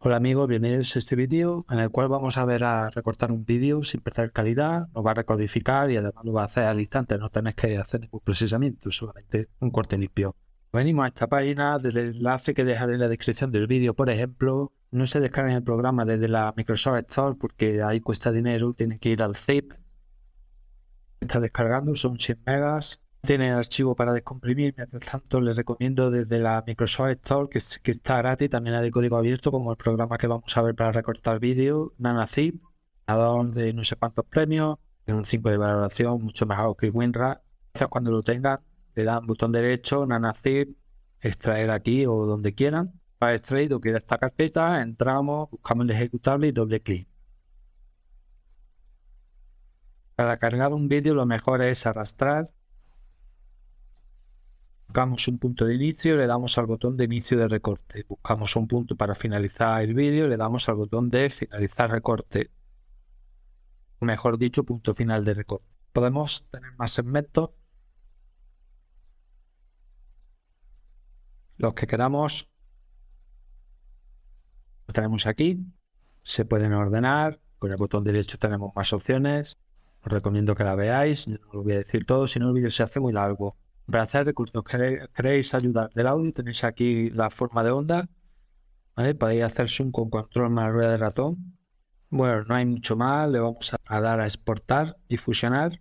Hola amigos, bienvenidos a este vídeo en el cual vamos a ver a recortar un vídeo sin perder calidad, nos va a recodificar y además lo va a hacer al instante, no tenéis que hacer ningún procesamiento, solamente un corte limpio. Venimos a esta página, desde el enlace que dejaré en la descripción del vídeo, por ejemplo, no se descarguen el programa desde la Microsoft Store porque ahí cuesta dinero, tienen que ir al zip. Está descargando, son 100 megas, tiene archivo para descomprimir, mientras tanto les recomiendo desde la Microsoft Store, que, que está gratis, también hay de código abierto, como el programa que vamos a ver para recortar vídeo, NanaZip, ganador de no sé cuántos premios, tiene un 5 de valoración, mucho mejor que WinRAR. Cuando lo tengan, le dan botón derecho, NanaZip, extraer aquí o donde quieran. Para extraer queda esta carpeta, entramos, buscamos el ejecutable y doble clic. Para cargar un vídeo lo mejor es arrastrar Buscamos un punto de inicio, le damos al botón de inicio de recorte. Buscamos un punto para finalizar el vídeo, le damos al botón de finalizar recorte. mejor dicho, punto final de recorte. Podemos tener más segmentos. Los que queramos. Lo tenemos aquí. Se pueden ordenar. Con el botón derecho tenemos más opciones. Os recomiendo que la veáis. no lo voy a decir todo, si no el vídeo se hace muy largo. Hacer recursos, queréis ayudar del audio, tenéis aquí la forma de onda. Podéis hacer zoom con control más rueda de ratón. Bueno, no hay mucho más. Le vamos a dar a exportar y fusionar.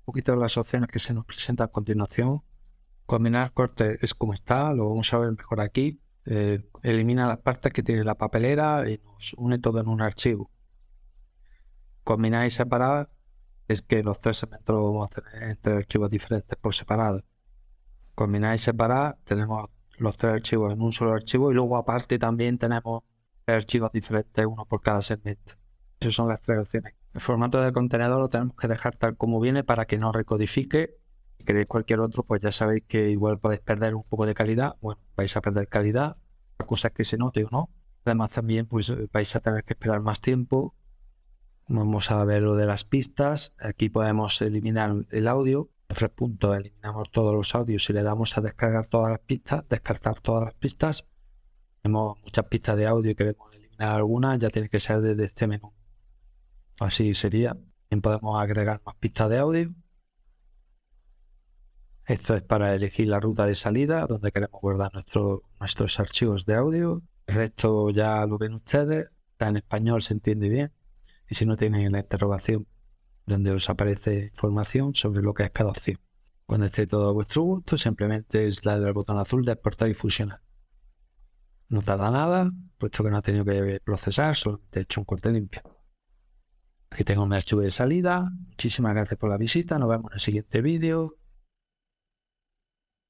Un poquito las opciones que se nos presentan a continuación. Combinar corte es como está, lo vamos a ver mejor aquí. Eh, elimina las partes que tiene la papelera y nos une todo en un archivo. Combinar y separar es que los tres segmentos los vamos a tener en tres archivos diferentes por separado. Combinar y separar, tenemos los tres archivos en un solo archivo y luego aparte también tenemos tres archivos diferentes, uno por cada segmento. Esas son las tres opciones. El formato del contenedor lo tenemos que dejar tal como viene para que no recodifique. Si queréis cualquier otro, pues ya sabéis que igual podéis perder un poco de calidad. Bueno, vais a perder calidad. La cosa es que se note o no. Además también pues vais a tener que esperar más tiempo Vamos a ver lo de las pistas. Aquí podemos eliminar el audio. Tres puntos, eliminamos todos los audios y le damos a descargar todas las pistas, descartar todas las pistas. Tenemos muchas pistas de audio y queremos eliminar algunas, ya tiene que ser desde este menú. Así sería. También podemos agregar más pistas de audio. Esto es para elegir la ruta de salida, donde queremos guardar nuestros archivos de audio. El resto ya lo ven ustedes. Está en español, se entiende bien y si no tienen la interrogación donde os aparece información sobre lo que es cada opción. Cuando esté todo a vuestro gusto, simplemente es darle al botón azul de exportar y fusionar. No tarda nada, puesto que no ha tenido que procesar, solamente he hecho un corte limpio. Aquí tengo mi archivo de salida. Muchísimas gracias por la visita. Nos vemos en el siguiente vídeo.